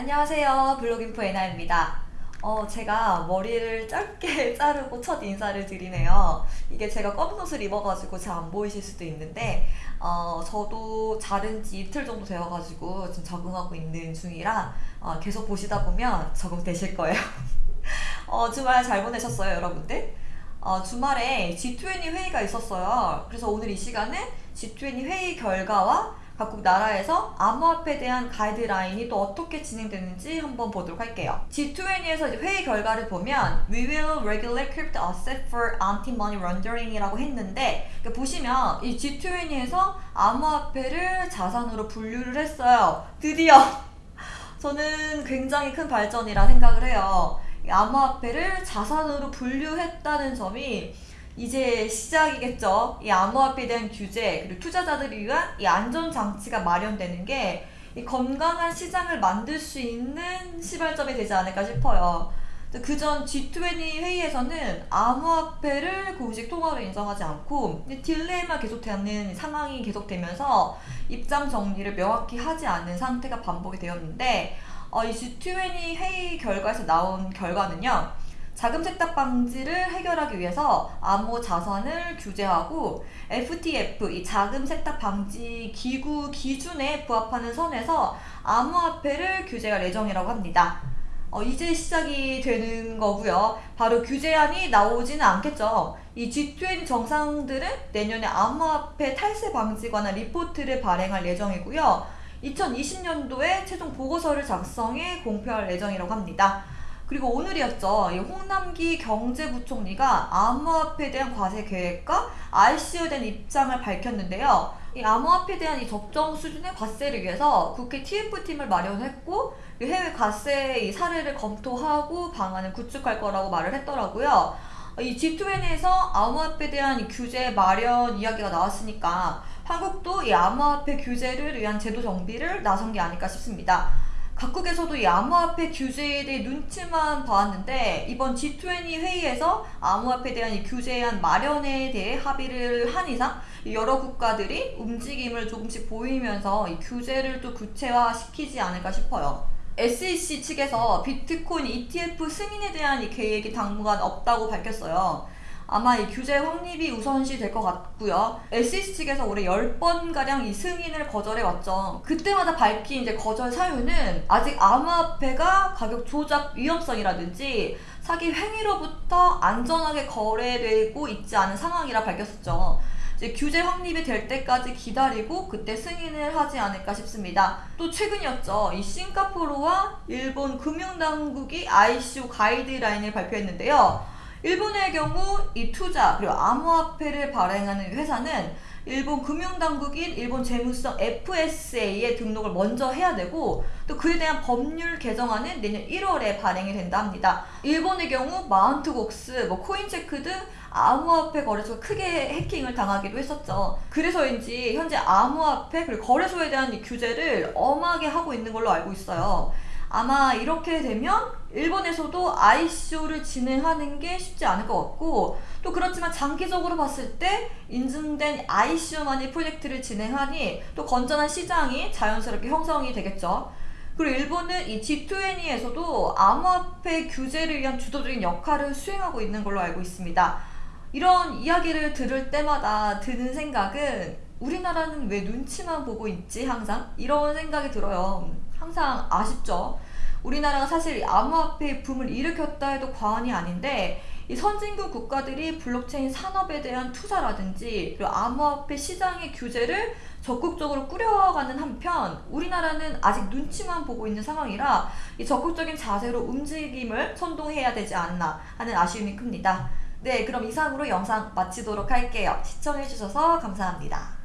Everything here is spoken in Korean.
안녕하세요. 블로깅포 에나입니다. 어, 제가 머리를 짧게 자르고 첫 인사를 드리네요. 이게 제가 검은 옷을 입어가지고 잘 안 보이실 수도 있는데, 어, 저도 자른 지 이틀 정도 되어가지고 지금 적응하고 있는 중이라 어, 계속 보시다 보면 적응되실 거예요. 어, 주말 잘 보내셨어요, 여러분들? 어, 주말에 G20 회의가 있었어요. 그래서 오늘 이 시간은 G20 회의 결과와 각국 나라에서 암호화폐에 대한 가이드라인이 또 어떻게 진행되는지 한번 보도록 할게요. G20에서 회의 결과를 보면 We will regulate crypto asset for anti-money laundering이라고 했는데 보시면 이 G20에서 암호화폐를 자산으로 분류를 했어요. 드디어! 저는 굉장히 큰 발전이라 생각을 해요. 암호화폐를 자산으로 분류했다는 점이 이제 시작이겠죠. 이 암호화폐에 대한 규제 그리고 투자자들을 위한 이 안전 장치가 마련되는 게 이 건강한 시장을 만들 수 있는 시발점이 되지 않을까 싶어요. 그전 G20 회의에서는 암호화폐를 공식 통화로 인정하지 않고 딜레이만 계속되는 상황이 계속되면서 입장 정리를 명확히 하지 않는 상태가 반복이 되었는데 어, 이 G20 회의 결과에서 나온 결과는요. 자금 세탁 방지를 해결하기 위해서 암호 자산을 규제하고 FTF 이 자금 세탁 방지 기구 기준에 부합하는 선에서 암호화폐를 규제할 예정이라고 합니다. 어, 이제 시작이 되는 거고요. 바로 규제안이 나오지는 않겠죠. 이 G20 정상들은 내년에 암호화폐 탈세 방지 관한 리포트를 발행할 예정이고요. 2020년도에 최종 보고서를 작성해 공표할 예정이라고 합니다. 그리고 오늘이었죠. 홍남기 경제부총리가 암호화폐에 대한 과세 계획과 ICO에 대한 입장을 밝혔는데요. 이 암호화폐에 대한 이 적정 수준의 과세를 위해서 국회 TF팀을 마련했고 해외 과세 이 사례를 검토하고 방안을 구축할 거라고 말을 했더라고요. 이 G20에서 암호화폐에 대한 규제 마련 이야기가 나왔으니까 한국도 이 암호화폐 규제를 위한 제도 정비를 나선 게 아닐까 싶습니다. 각국에서도 이 암호화폐 규제에 대해 눈치만 봐왔는데 이번 G20 회의에서 암호화폐에 대한 이 규제안 마련에 대해 합의를 한 이상 여러 국가들이 움직임을 조금씩 보이면서 이 규제를 또 구체화시키지 않을까 싶어요. SEC 측에서 비트코인 ETF 승인에 대한 이 계획이 당분간 없다고 밝혔어요. 아마 이 규제 확립이 우선시 될 것 같고요. SEC 측에서 올해 10번가량 이 승인을 거절해 왔죠. 그때마다 밝힌 이제 거절 사유는 아직 암호화폐가 가격 조작 위험성이라든지 사기 행위로부터 안전하게 거래되고 있지 않은 상황이라 밝혔었죠. 규제 확립이 될 때까지 기다리고 그때 승인을 하지 않을까 싶습니다. 또 최근이었죠. 이 싱가포르와 일본 금융당국이 ICO 가이드라인을 발표했는데요. 일본의 경우 이 투자 그리고 암호화폐를 발행하는 회사는 일본 금융당국인 일본 재무성 FSA에 등록을 먼저 해야 되고 또 그에 대한 법률 개정안은 내년 1월에 발행이 된다 합니다. 일본의 경우 마운트곡스, 뭐 코인체크 등 암호화폐 거래소가 크게 해킹을 당하기도 했었죠. 그래서인지 현재 암호화폐 그리고 거래소에 대한 규제를 엄하게 하고 있는 걸로 알고 있어요. 아마 이렇게 되면 일본에서도 ICO를 진행하는 게 쉽지 않을 것 같고 또 그렇지만 장기적으로 봤을 때 인증된 ICO만이 프로젝트를 진행하니 또 건전한 시장이 자연스럽게 형성이 되겠죠. 그리고 일본은 이 G20에서도 암호화폐 규제를 위한 주도적인 역할을 수행하고 있는 걸로 알고 있습니다. 이런 이야기를 들을 때마다 드는 생각은 우리나라는 왜 눈치만 보고 있지 항상 이런 생각이 들어요. 항상 아쉽죠. 우리나라가 사실 암호화폐 붐을 일으켰다 해도 과언이 아닌데 이 선진국 국가들이 블록체인 산업에 대한 투자라든지 그리고 암호화폐 시장의 규제를 적극적으로 꾸려가는 한편 우리나라는 아직 눈치만 보고 있는 상황이라 이 적극적인 자세로 움직임을 선동해야 되지 않나 하는 아쉬움이 큽니다. 네 그럼 이상으로 영상 마치도록 할게요. 시청해주셔서 감사합니다.